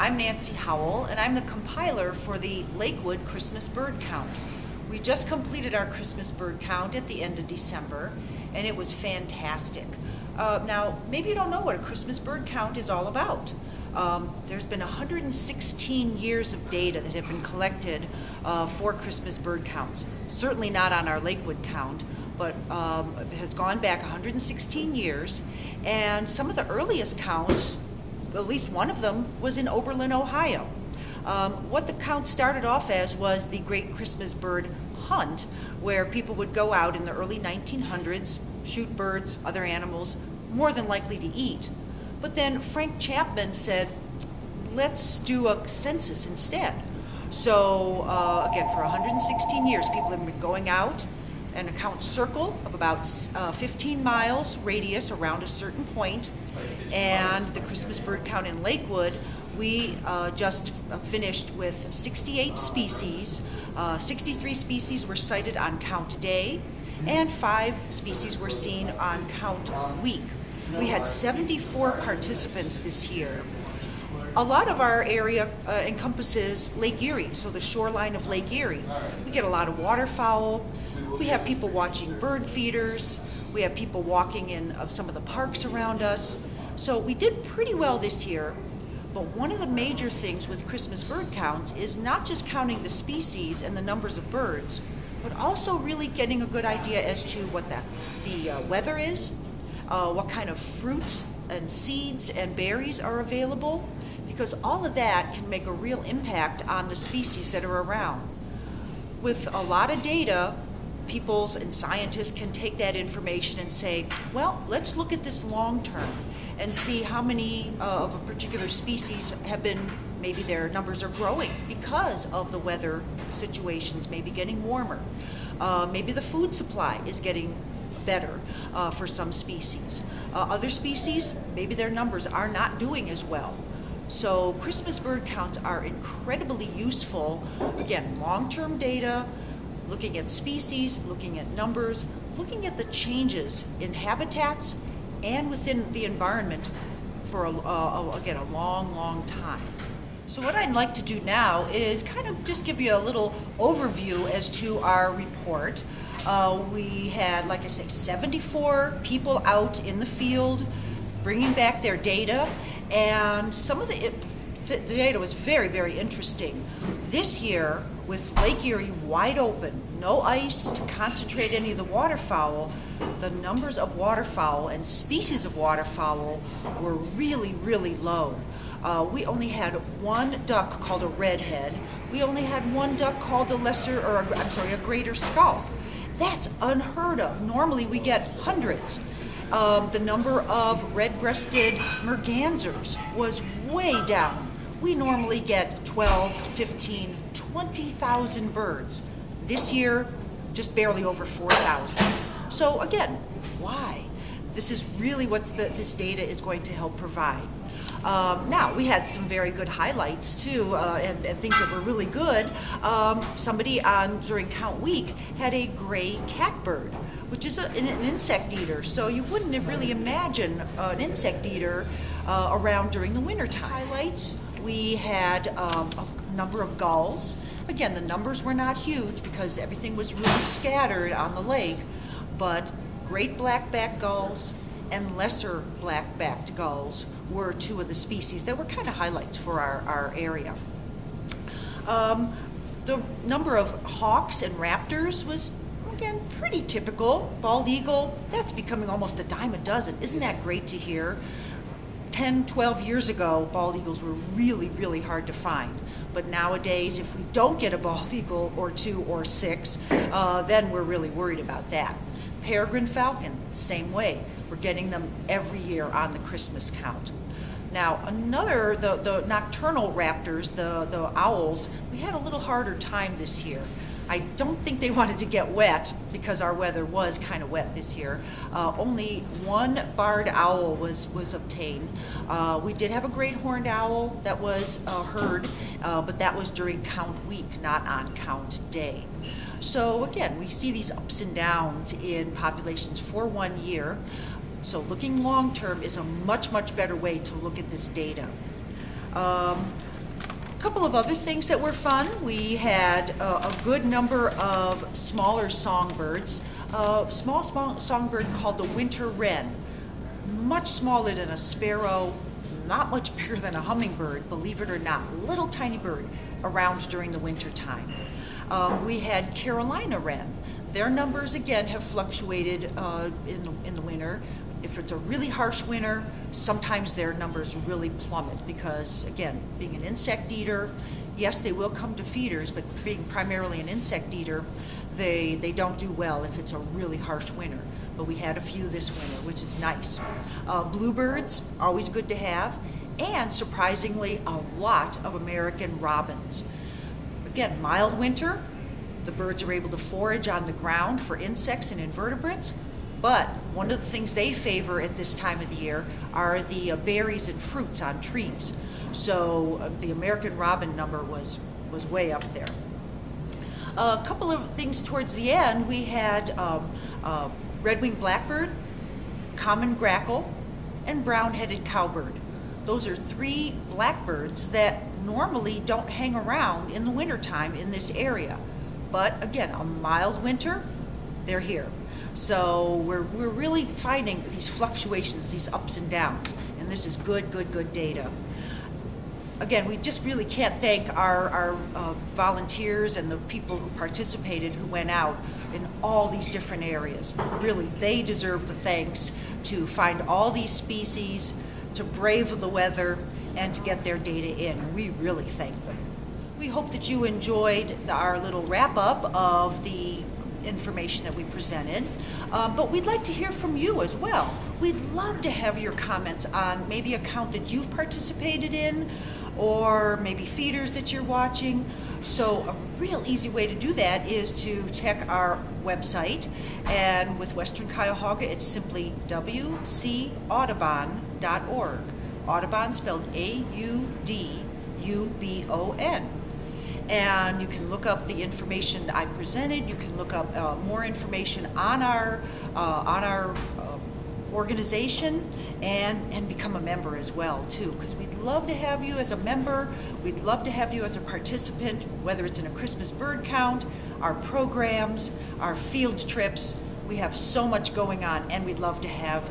I'm Nancy Howell, and I'm the compiler for the Lakewood Christmas bird count. We just completed our Christmas bird count at the end of December, and it was fantastic. Uh, now, maybe you don't know what a Christmas bird count is all about. Um, there's been 116 years of data that have been collected uh, for Christmas bird counts. Certainly not on our Lakewood count, but um, has gone back 116 years. And some of the earliest counts at least one of them was in Oberlin, Ohio. Um, what the count started off as was the Great Christmas Bird Hunt, where people would go out in the early 1900s, shoot birds, other animals, more than likely to eat. But then Frank Chapman said, let's do a census instead. So uh, again, for 116 years, people have been going out and account circle of about uh, 15 miles radius around a certain point, and the Christmas bird count in Lakewood, we uh, just finished with 68 species. Uh, 63 species were sighted on count day, and five species were seen on count week. We had 74 participants this year. A lot of our area uh, encompasses Lake Erie, so the shoreline of Lake Erie. We get a lot of waterfowl. We have people watching bird feeders. We have people walking in of some of the parks around us. So we did pretty well this year, but one of the major things with Christmas bird counts is not just counting the species and the numbers of birds, but also really getting a good idea as to what the, the uh, weather is, uh, what kind of fruits and seeds and berries are available, because all of that can make a real impact on the species that are around. With a lot of data, people and scientists can take that information and say, well, let's look at this long term and see how many uh, of a particular species have been, maybe their numbers are growing because of the weather situations, maybe getting warmer. Uh, maybe the food supply is getting better uh, for some species. Uh, other species, maybe their numbers are not doing as well. So Christmas bird counts are incredibly useful. Again, long-term data, looking at species, looking at numbers, looking at the changes in habitats and within the environment for, a, again, a long, long time. So what I'd like to do now is kind of just give you a little overview as to our report. Uh, we had, like I say, 74 people out in the field bringing back their data, and some of the, it, the data was very, very interesting. This year, with Lake Erie wide open, no ice to concentrate any of the waterfowl, the numbers of waterfowl and species of waterfowl were really, really low. Uh, we only had one duck called a redhead. We only had one duck called a lesser, or I'm sorry, a greater scaup. That's unheard of. Normally we get hundreds. Um, the number of red-breasted mergansers was way down. We normally get 12, 15, 20,000 birds. This year, just barely over 4,000. So again, why? This is really what this data is going to help provide. Um, now, we had some very good highlights too, uh, and, and, things that were really good. Um, somebody on during Count Week had a gray catbird, which is a, an, an, insect eater. So you wouldn't really imagine an insect eater uh, around during the wintertime. Highlights, we had um, a number of gulls. Again, the numbers were not huge because everything was really scattered on the lake, but great black-backed gulls and lesser black-backed gulls were two of the species that were kind of highlights for our, our area. Um, the number of hawks and raptors was, again, pretty typical. Bald eagle, that's becoming almost a dime a dozen. Isn't that great to hear? 10, 12 years ago, bald eagles were really, really hard to find. But nowadays, if we don't get a bald eagle or two or six, uh, then we're really worried about that. Peregrine falcon, same way. We're getting them every year on the Christmas count. Now, another, the, the nocturnal raptors, the, the owls, we had a little harder time this year. I don't think they wanted to get wet because our weather was kind of wet this year. Uh, only one barred owl was, was obtained. Uh, we did have a great horned owl that was uh, heard, uh, but that was during count week, not on count day. So again, we see these ups and downs in populations for one year. So looking long term is a much, much better way to look at this data. Um, couple of other things that were fun. We had uh, a good number of smaller songbirds. A small, small songbird called the winter wren, much smaller than a sparrow, not much bigger than a hummingbird, believe it or not. Little tiny bird around during the winter time. Um, we had Carolina wren. Their numbers again have fluctuated uh, in, the, in the winter. If it's a really harsh winter, sometimes their numbers really plummet because, again, being an insect eater, yes, they will come to feeders, but being primarily an insect eater, they, they don't do well if it's a really harsh winter. But we had a few this winter, which is nice. Uh, bluebirds, always good to have, and surprisingly, a lot of American robins. Again, mild winter, the birds are able to forage on the ground for insects and invertebrates, but one of the things they favor at this time of the year are the uh, berries and fruits on trees. So uh, the American robin number was, was way up there. A couple of things towards the end, we had um, uh, red-winged blackbird, common grackle, and brown-headed cowbird. Those are three blackbirds that normally don't hang around in the wintertime in this area. But again, a mild winter, they're here. So we're, we're really finding these fluctuations, these ups and downs, and this is good, good, good data. Again, we just really can't thank our, our uh, volunteers and the people who participated who went out in all these different areas. Really, they deserve the thanks to find all these species, to brave the weather, and to get their data in. We really thank them. We hope that you enjoyed our little wrap up of the information that we presented. Uh, but we'd like to hear from you as well. We'd love to have your comments on maybe a count that you've participated in or maybe feeders that you're watching. So a real easy way to do that is to check our website. And with Western Cuyahoga, it's simply wcaudubon.org. Audubon spelled A-U-D-U-B-O-N and you can look up the information I presented. You can look up uh, more information on our uh, on our uh, organization and and become a member as well too because we'd love to have you as a member we'd love to have you as a participant whether it's in a Christmas bird count our programs our field trips we have so much going on and we'd love to have